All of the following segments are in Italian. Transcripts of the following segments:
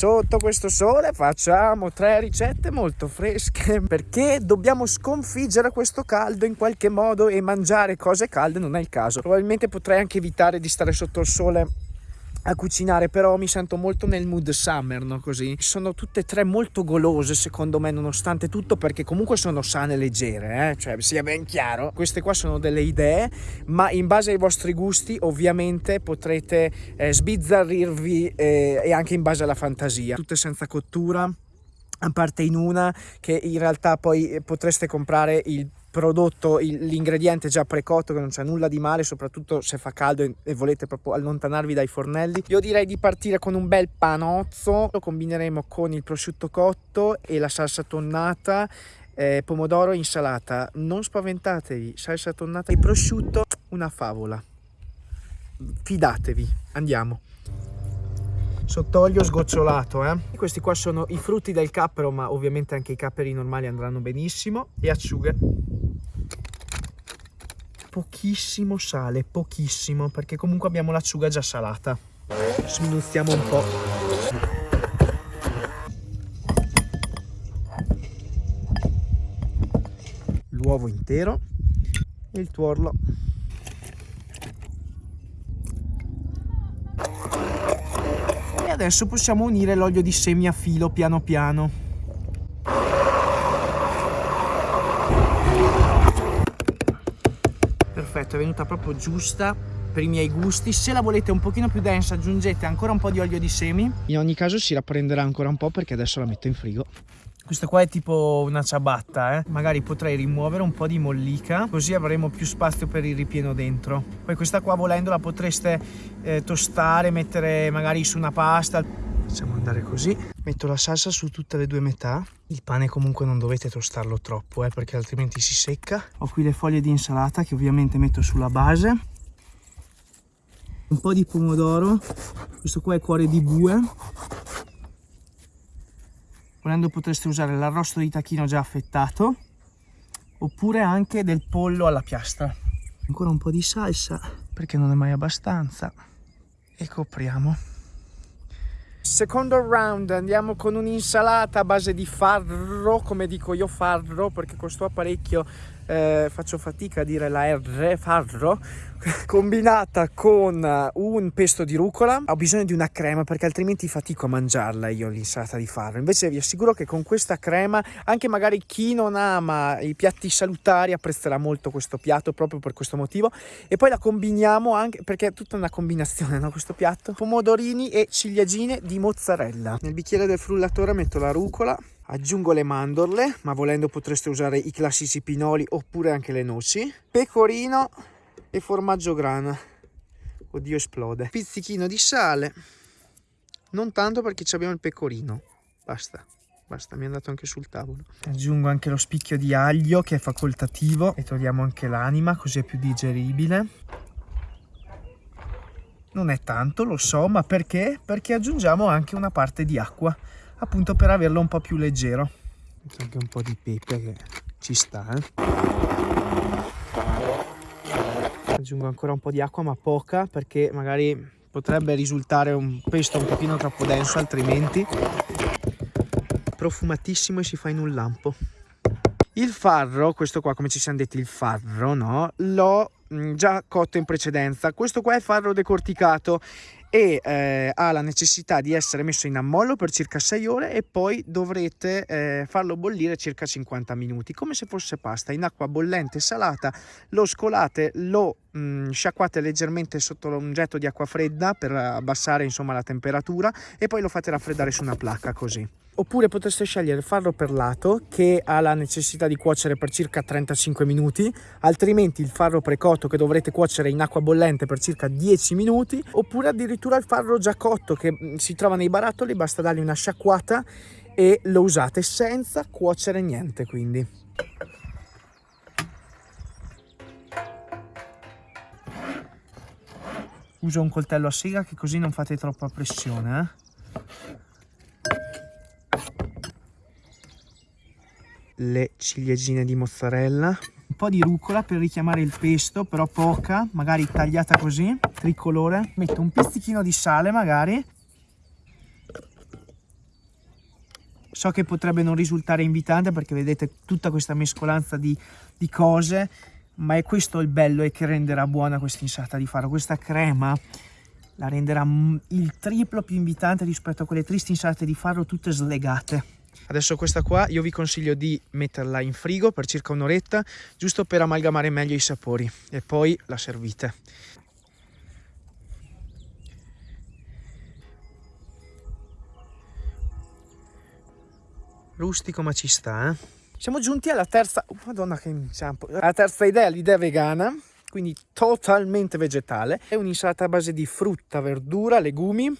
sotto questo sole facciamo tre ricette molto fresche. Perché dobbiamo sconfiggere questo caldo in qualche modo e mangiare cose calde non è il caso. Probabilmente potrei anche evitare di stare sotto il sole a cucinare però mi sento molto nel mood summer no così sono tutte e tre molto golose secondo me nonostante tutto perché comunque sono sane e leggere eh? cioè sia ben chiaro queste qua sono delle idee ma in base ai vostri gusti ovviamente potrete eh, sbizzarrirvi eh, e anche in base alla fantasia tutte senza cottura a parte in una che in realtà poi potreste comprare il prodotto l'ingrediente già precotto che non c'è nulla di male soprattutto se fa caldo e volete proprio allontanarvi dai fornelli. Io direi di partire con un bel panozzo. Lo combineremo con il prosciutto cotto e la salsa tonnata eh, pomodoro insalata. Non spaventatevi salsa tonnata e prosciutto una favola. Fidatevi andiamo sott'olio sgocciolato eh? questi qua sono i frutti del cappero ma ovviamente anche i capperi normali andranno benissimo. E acciughe. Pochissimo sale pochissimo perché comunque abbiamo l'acciuga già salata. Sminuzziamo un po' l'uovo intero e il tuorlo adesso possiamo unire l'olio di semi a filo piano piano. Perfetto, è venuta proprio giusta per i miei gusti. Se la volete un pochino più densa aggiungete ancora un po' di olio di semi. In ogni caso si riprenderà ancora un po' perché adesso la metto in frigo. Questa qua è tipo una ciabatta, eh? magari potrei rimuovere un po' di mollica, così avremo più spazio per il ripieno dentro. Poi questa qua volendo la potreste eh, tostare, mettere magari su una pasta. Facciamo andare così. Metto la salsa su tutte le due metà. Il pane comunque non dovete tostarlo troppo, eh, perché altrimenti si secca. Ho qui le foglie di insalata che ovviamente metto sulla base. Un po' di pomodoro. Questo qua è cuore di bue volendo potreste usare l'arrosto di tacchino già affettato oppure anche del pollo alla piastra. Ancora un po' di salsa perché non è mai abbastanza. E copriamo. Secondo round andiamo con un'insalata a base di farro, come dico io farro, perché con questo apparecchio eh, faccio fatica a dire la R, farro, combinata con un pesto di rucola. Ho bisogno di una crema perché altrimenti fatico a mangiarla io l'insalata di farro. Invece vi assicuro che con questa crema, anche magari chi non ama i piatti salutari apprezzerà molto questo piatto proprio per questo motivo. E poi la combiniamo anche perché è tutta una combinazione, no? Questo piatto. Pomodorini e ciliegine di mozzarella. Nel bicchiere del frullatore metto la rucola aggiungo le mandorle ma volendo potreste usare i classici pinoli oppure anche le noci. Pecorino e formaggio grana oddio esplode. Pizzichino di sale. Non tanto perché abbiamo il pecorino. Basta basta mi è andato anche sul tavolo. Aggiungo anche lo spicchio di aglio che è facoltativo e togliamo anche l'anima così è più digeribile. Non è tanto lo so ma perché? Perché aggiungiamo anche una parte di acqua appunto per averlo un po' più leggero. Anche un po' di pepe che ci sta eh? aggiungo ancora un po' di acqua ma poca perché magari potrebbe risultare un pesto un pochino troppo denso altrimenti profumatissimo e si fa in un lampo. Il farro questo qua come ci siamo detti il farro no? L'ho già cotto in precedenza. Questo qua è farro decorticato e eh, ha la necessità di essere messo in ammollo per circa 6 ore e poi dovrete eh, farlo bollire circa 50 minuti come se fosse pasta. In acqua bollente salata lo scolate lo mh, sciacquate leggermente sotto un getto di acqua fredda per abbassare insomma la temperatura e poi lo fate raffreddare su una placca così oppure potreste scegliere il farro perlato che ha la necessità di cuocere per circa 35 minuti altrimenti il farro precotto che dovrete cuocere in acqua bollente per circa 10 minuti oppure addirittura il farro già cotto che mm, si trova nei barattoli basta dargli una sciacquata e lo usate senza cuocere niente quindi uso un coltello a sega che così non fate troppa pressione eh? Le ciliegine di mozzarella un po' di rucola per richiamare il pesto però poca magari tagliata così tricolore metto un pizzichino di sale magari So che potrebbe non risultare invitante perché vedete tutta questa mescolanza di, di cose, ma è questo il bello e che renderà buona questa insalata di faro. Questa crema la renderà il triplo più invitante rispetto a quelle tristi insalate di farro tutte slegate. Adesso questa qua io vi consiglio di metterla in frigo per circa un'oretta, giusto per amalgamare meglio i sapori e poi la servite. Rustico ma ci sta, eh? Siamo giunti alla terza, oh, madonna che inciampo, alla terza idea, l'idea vegana, quindi totalmente vegetale. È un'insalata a base di frutta, verdura, legumi.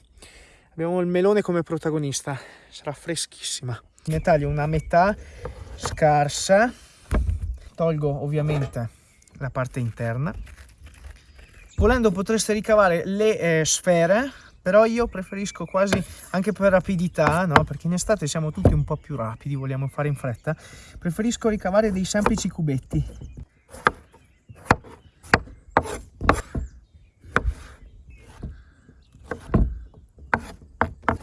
Abbiamo il melone come protagonista, sarà freschissima. Ne taglio una metà scarsa, tolgo ovviamente la parte interna. Volendo potreste ricavare le eh, sfere, però io preferisco quasi anche per rapidità, no? perché in estate siamo tutti un po' più rapidi, vogliamo fare in fretta, preferisco ricavare dei semplici cubetti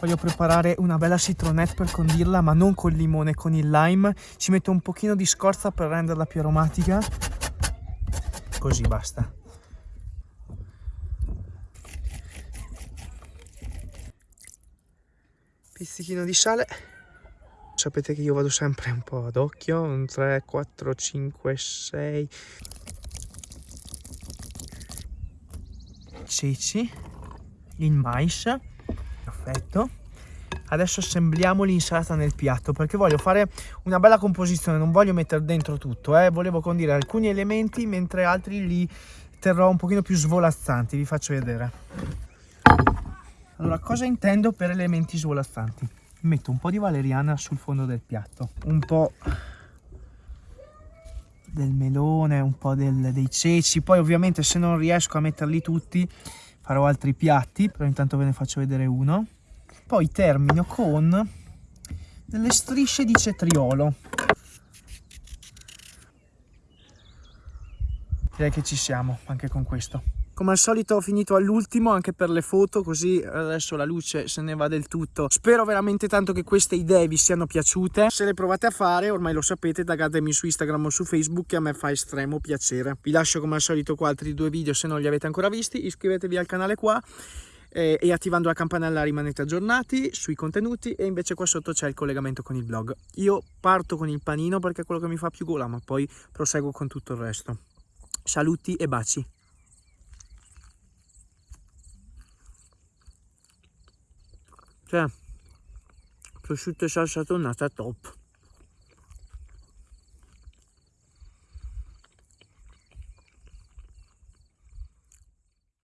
voglio preparare una bella citronette per condirla ma non col limone con il lime. Ci metto un pochino di scorza per renderla più aromatica. Così basta. Pizzichino di sale. Sapete che io vado sempre un po' ad occhio. Un 3 4 5 6 ceci. Il mais. Perfetto adesso assembliamo l'insalata nel piatto perché voglio fare una bella composizione non voglio mettere dentro tutto eh. volevo condire alcuni elementi mentre altri li terrò un pochino più svolazzanti vi faccio vedere. Allora cosa intendo per elementi svolazzanti? Metto un po' di valeriana sul fondo del piatto un po' del melone un po' del, dei ceci poi ovviamente se non riesco a metterli tutti farò altri piatti però intanto ve ne faccio vedere uno poi termino con delle strisce di cetriolo. Direi che ci siamo anche con questo. Come al solito ho finito all'ultimo anche per le foto così adesso la luce se ne va del tutto. Spero veramente tanto che queste idee vi siano piaciute. Se le provate a fare ormai lo sapete taggatemi su Instagram o su Facebook che a me fa estremo piacere. Vi lascio come al solito qua altri due video se non li avete ancora visti. Iscrivetevi al canale qua eh, e attivando la campanella rimanete aggiornati sui contenuti e invece qua sotto c'è il collegamento con il blog. Io parto con il panino perché è quello che mi fa più gola ma poi proseguo con tutto il resto. Saluti e baci. Cioè prosciutto e salsa tonnata top